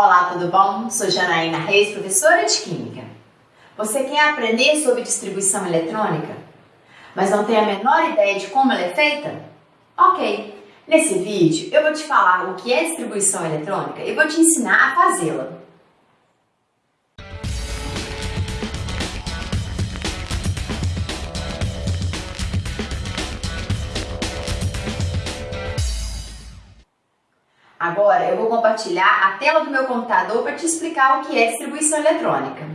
Olá, tudo bom? Sou Janaína Reis, professora de Química. Você quer aprender sobre distribuição eletrônica, mas não tem a menor ideia de como ela é feita? Ok, nesse vídeo eu vou te falar o que é distribuição eletrônica e vou te ensinar a fazê-la. Agora eu vou compartilhar a tela do meu computador para te explicar o que é distribuição eletrônica.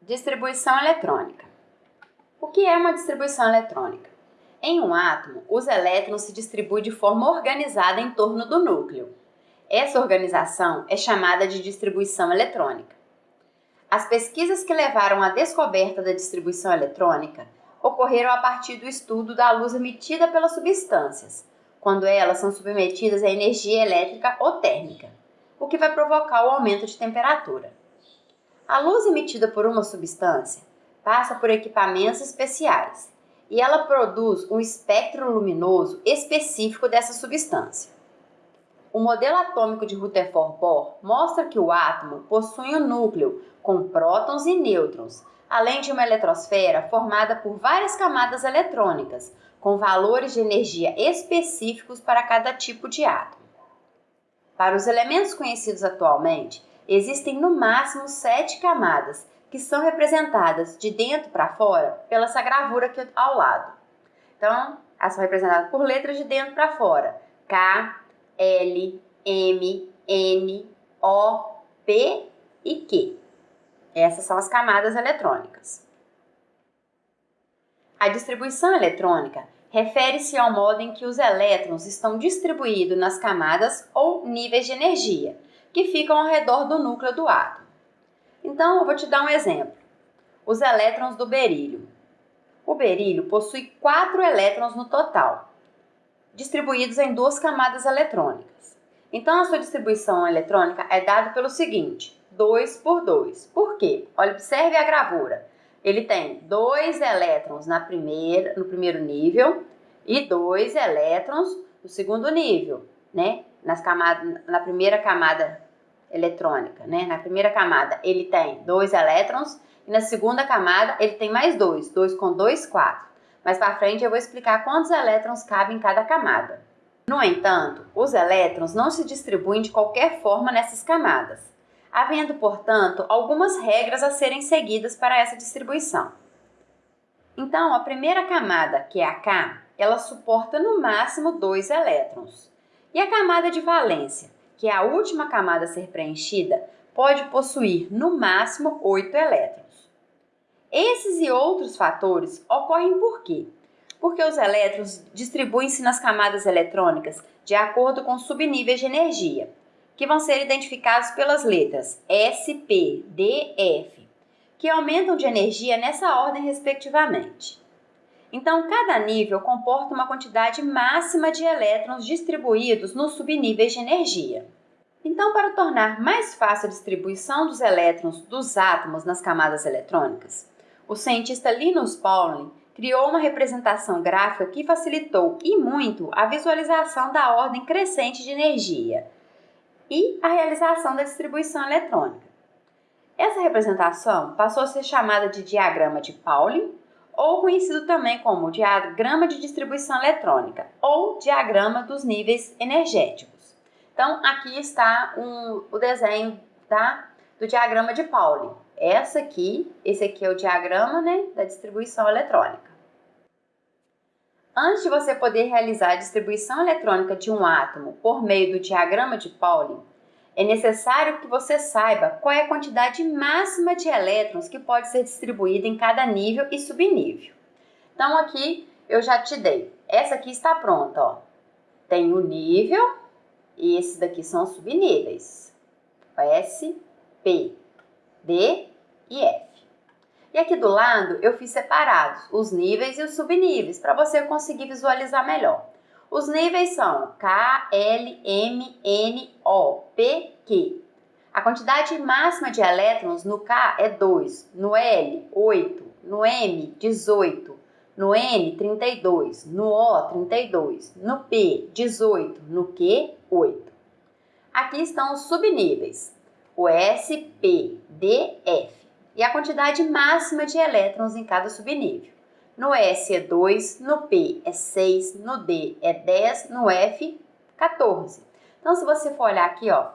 Distribuição eletrônica. O que é uma distribuição eletrônica? Em um átomo, os elétrons se distribuem de forma organizada em torno do núcleo. Essa organização é chamada de distribuição eletrônica. As pesquisas que levaram à descoberta da distribuição eletrônica ocorreram a partir do estudo da luz emitida pelas substâncias, quando elas são submetidas a energia elétrica ou térmica, o que vai provocar o aumento de temperatura. A luz emitida por uma substância passa por equipamentos especiais e ela produz um espectro luminoso específico dessa substância. O modelo atômico de Rutherford Bohr mostra que o átomo possui um núcleo com prótons e nêutrons, além de uma eletrosfera formada por várias camadas eletrônicas, com valores de energia específicos para cada tipo de átomo. Para os elementos conhecidos atualmente, existem no máximo sete camadas, que são representadas de dentro para fora pela essa gravura aqui ao lado. Então, elas são representadas por letras de dentro para fora. K, L, M, N, O, P e Q. Essas são as camadas eletrônicas. A distribuição eletrônica refere-se ao modo em que os elétrons estão distribuídos nas camadas ou níveis de energia, que ficam ao redor do núcleo do átomo. Então, eu vou te dar um exemplo. Os elétrons do berílio. O berílio possui quatro elétrons no total, distribuídos em duas camadas eletrônicas. Então, a sua distribuição eletrônica é dada pelo seguinte, 2 por 2. Por quê? Olha, observe a gravura ele tem dois elétrons na primeira, no primeiro nível e dois elétrons no segundo nível, né? Nas na primeira camada eletrônica, né? Na primeira camada ele tem dois elétrons e na segunda camada ele tem mais dois, dois com dois, quatro. Mais para frente eu vou explicar quantos elétrons cabem em cada camada. No entanto, os elétrons não se distribuem de qualquer forma nessas camadas havendo, portanto, algumas regras a serem seguidas para essa distribuição. Então, a primeira camada, que é a K, ela suporta no máximo dois elétrons. E a camada de valência, que é a última camada a ser preenchida, pode possuir no máximo oito elétrons. Esses e outros fatores ocorrem por quê? Porque os elétrons distribuem-se nas camadas eletrônicas de acordo com subníveis de energia, que vão ser identificados pelas letras S, P, D, F, que aumentam de energia nessa ordem respectivamente. Então, cada nível comporta uma quantidade máxima de elétrons distribuídos nos subníveis de energia. Então, para tornar mais fácil a distribuição dos elétrons dos átomos nas camadas eletrônicas, o cientista Linus Pauling criou uma representação gráfica que facilitou e muito a visualização da ordem crescente de energia, e a realização da distribuição eletrônica. Essa representação passou a ser chamada de diagrama de Pauling, ou conhecido também como diagrama de distribuição eletrônica, ou diagrama dos níveis energéticos. Então, aqui está um, o desenho tá, do diagrama de Pauling. Essa aqui, esse aqui é o diagrama né, da distribuição eletrônica. Antes de você poder realizar a distribuição eletrônica de um átomo por meio do diagrama de Pauling, é necessário que você saiba qual é a quantidade máxima de elétrons que pode ser distribuída em cada nível e subnível. Então aqui eu já te dei. Essa aqui está pronta, ó. Tem o nível e esses daqui são os subníveis. S, P, D e F. E aqui do lado eu fiz separados os níveis e os subníveis para você conseguir visualizar melhor. Os níveis são K, L, M, N, O, P, Q. A quantidade máxima de elétrons no K é 2, no L, 8, no M, 18, no N, 32, no O, 32, no P, 18, no Q, 8. Aqui estão os subníveis. o S, P, D, F. E a quantidade máxima de elétrons em cada subnível. No S é 2, no P é 6, no D é 10, no F, 14. Então, se você for olhar aqui, ó,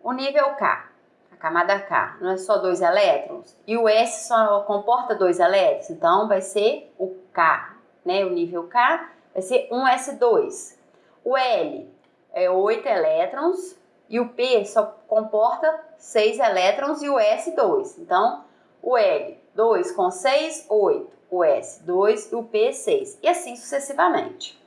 o nível K, a camada K, não é só dois elétrons? E o S só comporta dois elétrons, então vai ser o K, né? O nível K vai ser 1S2. O L é 8 elétrons e o P só comporta 6 elétrons e o S 2. Então, o L 2 com 6, 8 o S 2 e o P 6, e assim sucessivamente.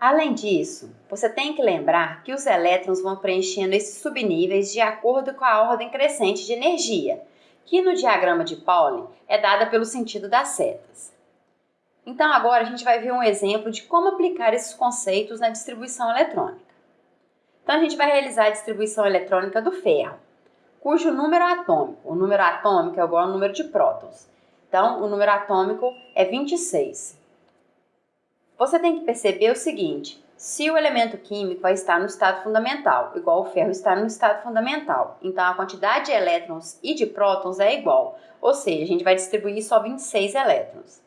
Além disso, você tem que lembrar que os elétrons vão preenchendo esses subníveis de acordo com a ordem crescente de energia, que no diagrama de Pauli é dada pelo sentido das setas. Então agora a gente vai ver um exemplo de como aplicar esses conceitos na distribuição eletrônica. Então a gente vai realizar a distribuição eletrônica do ferro, cujo número atômico, o número atômico é igual ao número de prótons, então, o número atômico é 26. Você tem que perceber o seguinte: se o elemento químico vai estar no estado fundamental, igual o ferro está no estado fundamental, então a quantidade de elétrons e de prótons é igual, ou seja, a gente vai distribuir só 26 elétrons.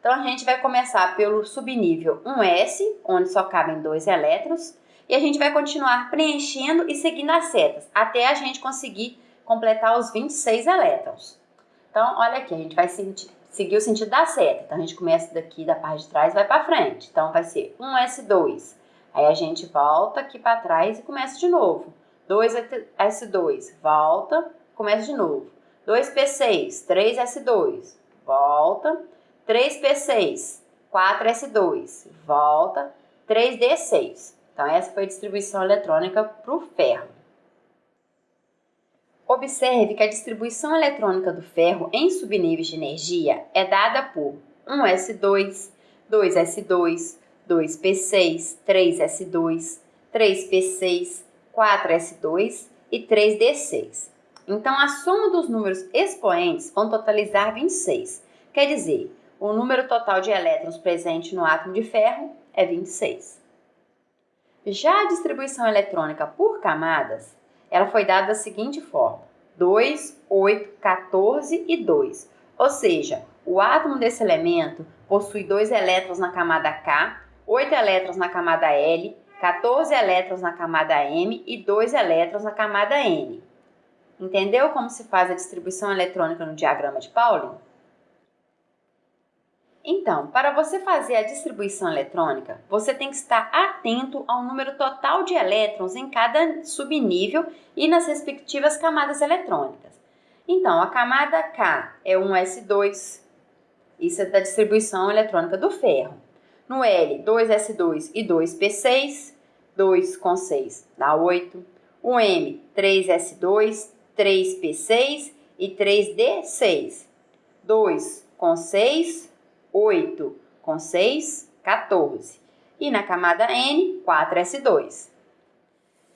Então, a gente vai começar pelo subnível 1s, onde só cabem dois elétrons, e a gente vai continuar preenchendo e seguindo as setas, até a gente conseguir completar os 26 elétrons. Então, olha aqui, a gente vai seguir o sentido da seta. Então, a gente começa daqui da parte de trás e vai para frente. Então, vai ser 1S2. Aí a gente volta aqui para trás e começa de novo. 2S2, volta, começa de novo. 2P6, 3S2, volta. 3P6, 4S2, volta. 3D6. Então, essa foi a distribuição eletrônica para o ferro. Observe que a distribuição eletrônica do ferro em subníveis de energia é dada por 1S2, 2S2, 2P6, 3S2, 3P6, 4S2 e 3D6. Então, a soma dos números expoentes vão totalizar 26. Quer dizer, o número total de elétrons presente no átomo de ferro é 26. Já a distribuição eletrônica por camadas ela foi dada da seguinte forma: 2, 8, 14 e 2. Ou seja, o átomo desse elemento possui dois elétrons na camada K, 8 elétrons na camada L, 14 elétrons na camada M e 2 elétrons na camada N. Entendeu como se faz a distribuição eletrônica no diagrama de Pauling? Então, para você fazer a distribuição eletrônica, você tem que estar atento ao número total de elétrons em cada subnível e nas respectivas camadas eletrônicas. Então, a camada K é 1s2, isso é da distribuição eletrônica do ferro. No L, 2s2 e 2p6, 2 com 6 dá 8. O M, 3s2, 3p6 e 3d6. 2 com 6, 8 com 6, 14. E na camada N, 4S2.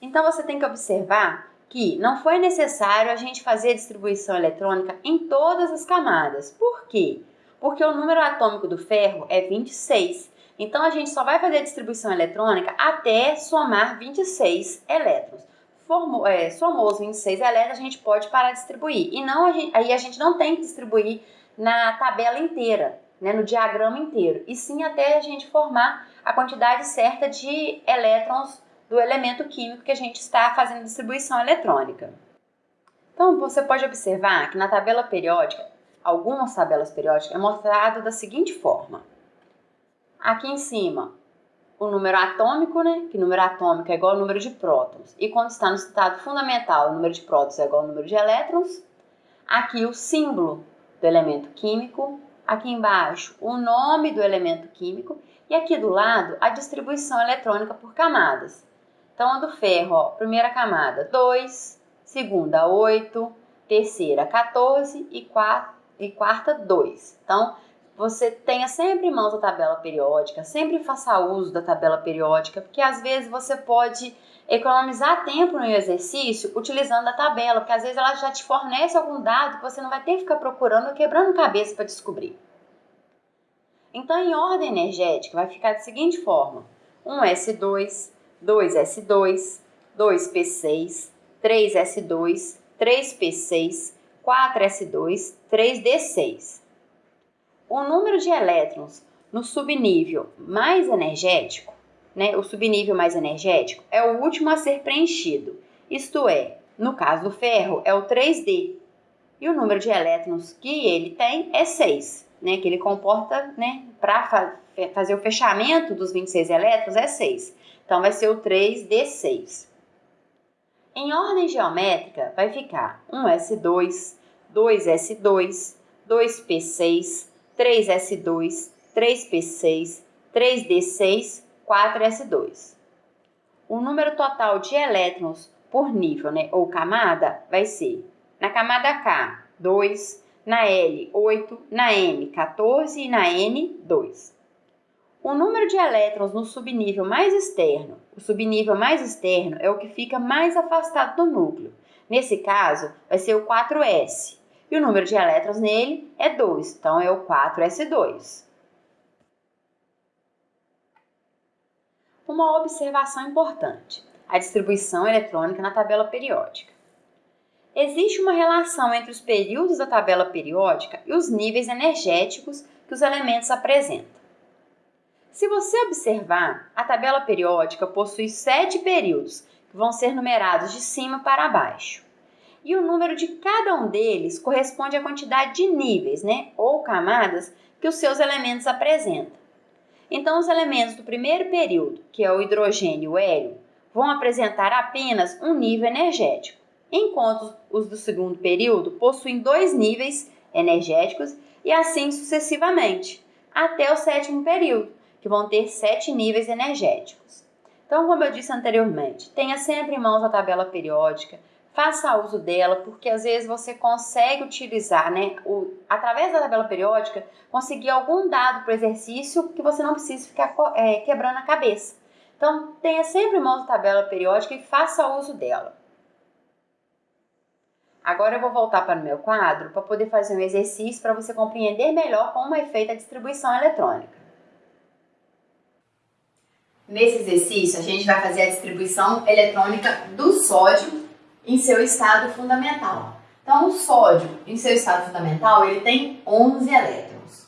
Então você tem que observar que não foi necessário a gente fazer a distribuição eletrônica em todas as camadas. Por quê? Porque o número atômico do ferro é 26. Então a gente só vai fazer a distribuição eletrônica até somar 26 elétrons. Formou, é, somou os 26 elétrons, a gente pode parar de distribuir. E não a gente, aí a gente não tem que distribuir na tabela inteira né, no diagrama inteiro, e sim até a gente formar a quantidade certa de elétrons do elemento químico que a gente está fazendo distribuição eletrônica. Então, você pode observar que na tabela periódica, algumas tabelas periódicas, é mostrado da seguinte forma. Aqui em cima, o número atômico, né? Que número atômico é igual ao número de prótons. E quando está no estado fundamental, o número de prótons é igual ao número de elétrons. Aqui o símbolo do elemento químico aqui embaixo o nome do elemento químico e aqui do lado a distribuição eletrônica por camadas. Então, a do ferro, ó, primeira camada 2, segunda 8, terceira 14 e, quarta, e quarta 2. Então, você tenha sempre em mãos a tabela periódica, sempre faça uso da tabela periódica, porque às vezes você pode economizar tempo no exercício utilizando a tabela, porque às vezes ela já te fornece algum dado que você não vai ter que ficar procurando ou quebrando cabeça para descobrir. Então, em ordem energética, vai ficar da seguinte forma: 1S2, 2S2, 2P6, 3S2, 3P6, 4S2, 3D6. O número de elétrons no subnível mais energético, né, o subnível mais energético, é o último a ser preenchido. Isto é, no caso do ferro, é o 3D. E o número de elétrons que ele tem é 6, né, que ele comporta, né, para fa fazer o fechamento dos 26 elétrons é 6. Então, vai ser o 3D6. Em ordem geométrica, vai ficar 1S2, 2S2, 2P6, 3S2, 3P6, 3D6, 4S2. O número total de elétrons por nível, né, ou camada, vai ser na camada K, 2, na L, 8, na M, 14 e na N, 2. O número de elétrons no subnível mais externo, o subnível mais externo é o que fica mais afastado do núcleo. Nesse caso, vai ser o 4S. E o número de elétrons nele é 2, então é o 4S2. Uma observação importante: a distribuição eletrônica na tabela periódica. Existe uma relação entre os períodos da tabela periódica e os níveis energéticos que os elementos apresentam. Se você observar, a tabela periódica possui sete períodos, que vão ser numerados de cima para baixo e o número de cada um deles corresponde à quantidade de níveis, né, ou camadas que os seus elementos apresentam. Então, os elementos do primeiro período, que é o hidrogênio e o hélio, vão apresentar apenas um nível energético, enquanto os do segundo período possuem dois níveis energéticos e assim sucessivamente, até o sétimo período, que vão ter sete níveis energéticos. Então, como eu disse anteriormente, tenha sempre em mãos a tabela periódica, faça uso dela, porque às vezes você consegue utilizar, né, o, através da tabela periódica, conseguir algum dado para o exercício que você não precisa ficar é, quebrando a cabeça. Então, tenha sempre em mãos a tabela periódica e faça uso dela. Agora eu vou voltar para o meu quadro para poder fazer um exercício para você compreender melhor como é feita a distribuição eletrônica. Nesse exercício, a gente vai fazer a distribuição eletrônica do sódio em seu estado fundamental. Então, o sódio, em seu estado fundamental, ele tem 11 elétrons.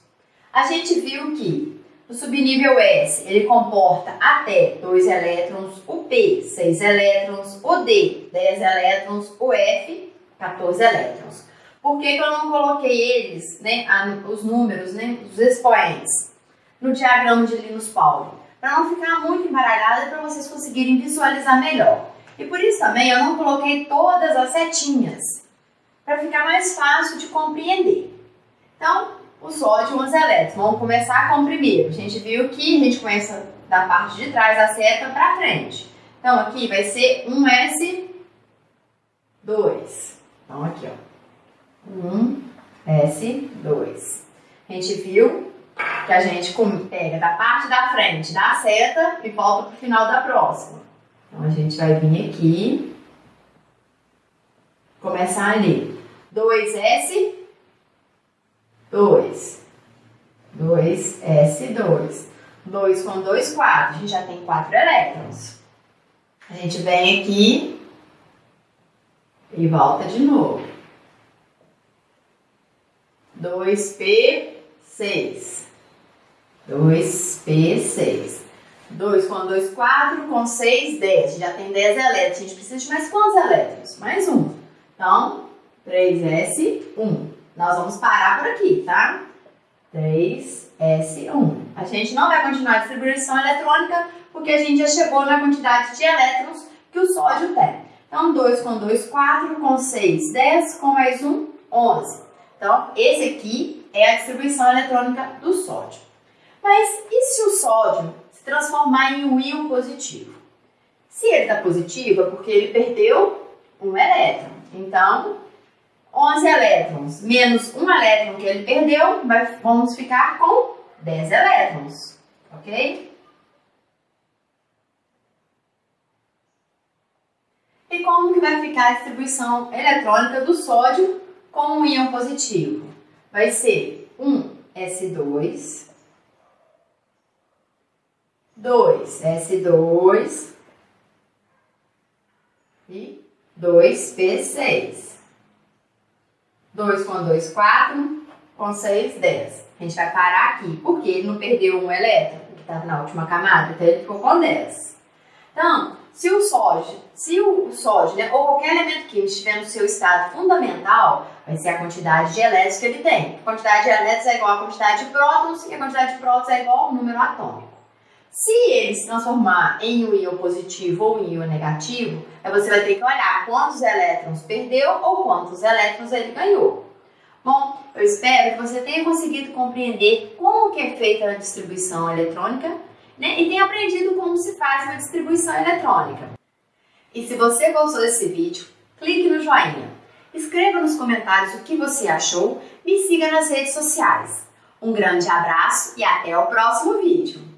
A gente viu que o subnível S, ele comporta até 2 elétrons, o P, 6 elétrons, o D, 10 elétrons, o F, 14 elétrons. Por que, que eu não coloquei eles, né, os números, né, os expoentes, no diagrama de Linus Pauling? Para não ficar muito embaralhado e para vocês conseguirem visualizar melhor. E por isso também eu não coloquei todas as setinhas, para ficar mais fácil de compreender. Então, o sódio 11 elétrons. Vamos começar com o primeiro. A gente viu que a gente começa da parte de trás da seta para frente. Então, aqui vai ser 1S2. Então, aqui, ó. 1S2. A gente viu que a gente pega da parte da frente da seta e volta para o final da próxima. Então, a gente vai vir aqui, começar ali. 2S, 2. 2S2. 2 com 2, 4. A gente já tem 4 elétrons. A gente vem aqui e volta de novo. 2P6. 2P6. 2 com 2, 4, com 6, 10. Já tem 10 elétrons. A gente precisa de mais quantos elétrons? Mais um. Então, 3S1. Nós vamos parar por aqui, tá? 3S1. A gente não vai continuar a distribuição eletrônica porque a gente já chegou na quantidade de elétrons que o sódio tem. Então, 2 com 2, 4, com 6, 10, com mais 1, 11. Então, esse aqui é a distribuição eletrônica do sódio. Mas e se o sódio transformar em um íon positivo. Se ele está positivo, é porque ele perdeu um elétron. Então, 11 elétrons menos um elétron que ele perdeu, vamos ficar com 10 elétrons, ok? E como que vai ficar a distribuição eletrônica do sódio com um íon positivo? Vai ser 1 S2 2, S2 e 2P6. 2 com 2, 4. Com 6, 10. A gente vai parar aqui, porque ele não perdeu um elétron, que estava na última camada, então ele ficou com 10. Então, se o sódio, se o sódio, né, ou qualquer elemento químico estiver no seu estado fundamental, vai ser a quantidade de elétrons que ele tem. A quantidade de elétrons é igual à quantidade de prótons e a quantidade de prótons é igual ao número atômico. Se ele se transformar em um íon positivo ou um íon negativo, aí você vai ter que olhar quantos elétrons perdeu ou quantos elétrons ele ganhou. Bom, eu espero que você tenha conseguido compreender como que é feita a distribuição eletrônica né, e tenha aprendido como se faz uma distribuição eletrônica. E se você gostou desse vídeo, clique no joinha. Escreva nos comentários o que você achou, me siga nas redes sociais. Um grande abraço e até o próximo vídeo!